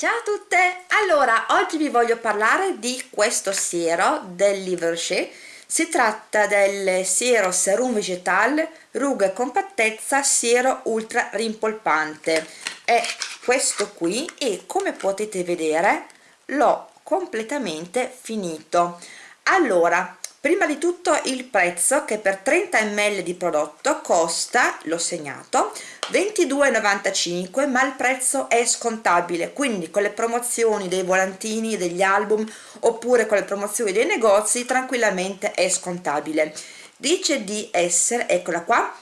Ciao a tutte! Allora, oggi vi voglio parlare di questo siero del Liverché. Si tratta del siero Serum Vegetal Ruga e Compattezza Siero Ultra Rimpolpante. È questo qui e come potete vedere l'ho completamente finito. Allora, prima di tutto il prezzo che per 30 ml di prodotto costa, l'ho segnato, 22,95 ma il prezzo è scontabile. Quindi con le promozioni dei volantini degli album oppure con le promozioni dei negozi tranquillamente è scontabile. Dice di essere eccola qua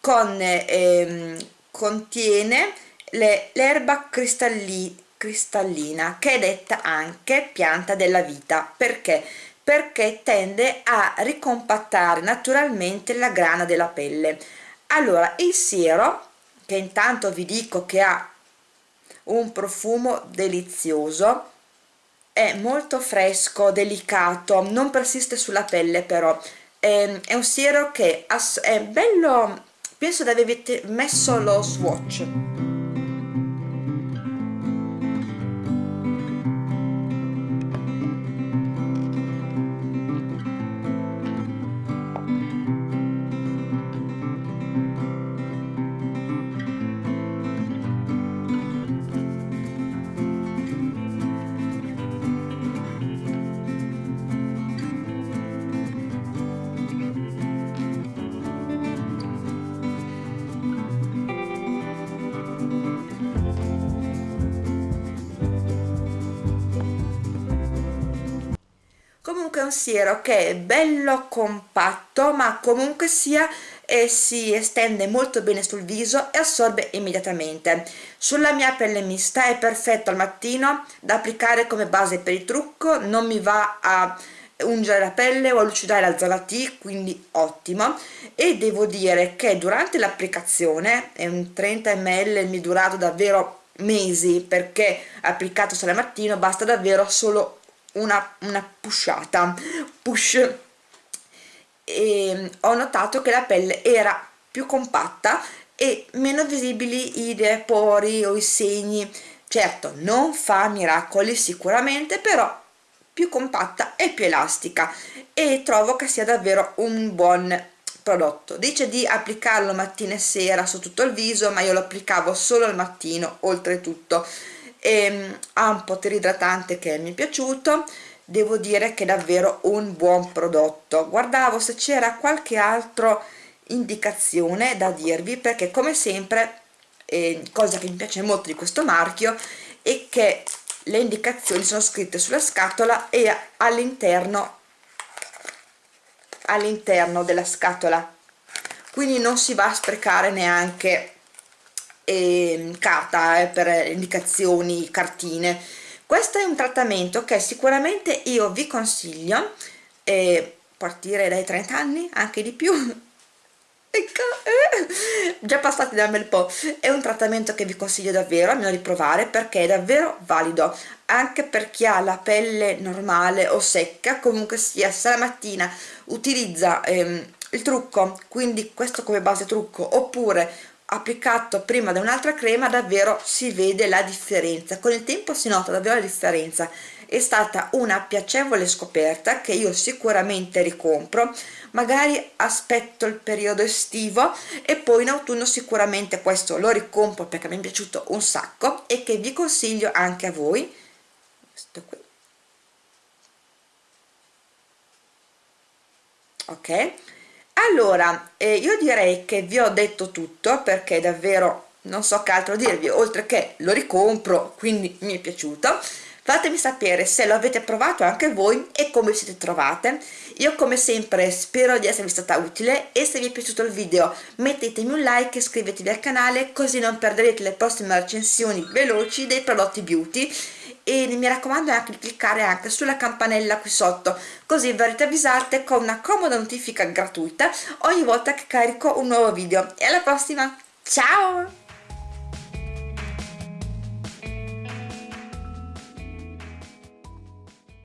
con ehm, contiene l'erba cristalli, cristallina che è detta anche pianta della vita. Perché perché tende a ricompattare naturalmente la grana della pelle. Allora il siero che intanto vi dico che ha un profumo delizioso è molto fresco, delicato, non persiste sulla pelle però. È, è un siero che è bello penso di aver messo lo swatch comunque è un siero che è bello compatto ma comunque sia e si estende molto bene sul viso e assorbe immediatamente. Sulla mia pelle mista è perfetto al mattino da applicare come base per il trucco non mi va a ungere la pelle o a lucidare la zona T quindi ottimo. E devo dire che durante l'applicazione è un 30 ml mi è durato davvero mesi perché applicato solo al mattino basta davvero solo una, una pushata push. E ho notato che la pelle era più compatta e meno visibili i pori o i segni. Certo non fa miracoli sicuramente però più compatta e più elastica. E trovo che sia davvero un buon prodotto. Dice di applicarlo mattina e sera su tutto il viso ma io lo applicavo solo al mattino oltretutto e ehm, ha un potere idratante che mi è piaciuto. Devo dire che è davvero un buon prodotto. Guardavo se c'era qualche altra indicazione da dirvi perché come sempre eh, cosa che mi piace molto di questo marchio è che le indicazioni sono scritte sulla scatola e all'interno all'interno della scatola. Quindi non si va a sprecare neanche eh, carta eh, per indicazioni, cartine. Questo è un trattamento che sicuramente io vi consiglio eh, partire dai 30 anni, anche di più. Ecco, eh, già passati da un bel po' è un trattamento che vi consiglio davvero almeno di provare perché è davvero valido anche per chi ha la pelle normale o secca comunque sia se la mattina utilizza ehm, il trucco quindi questo come base trucco oppure applicato prima da un'altra crema davvero si vede la differenza. Con il tempo si nota davvero la differenza. È stata una piacevole scoperta che io sicuramente ricompro. Magari aspetto il periodo estivo e poi in autunno sicuramente questo lo ricompro perché mi è piaciuto un sacco e che vi consiglio anche a voi. Questo qui. Ok allora eh, io direi che vi ho detto tutto perché davvero non so che altro dirvi oltre che lo ricompro quindi mi è piaciuto. Fatemi sapere se lo avete provato anche voi e come siete trovate. Io come sempre spero di esservi stata utile e se vi è piaciuto il video mettetemi un like e iscrivetevi al canale così non perderete le prossime recensioni veloci dei prodotti beauty e mi raccomando anche di cliccare anche sulla campanella qui sotto così verrete avvisate con una comoda notifica gratuita ogni volta che carico un nuovo video. E alla prossima! Ciao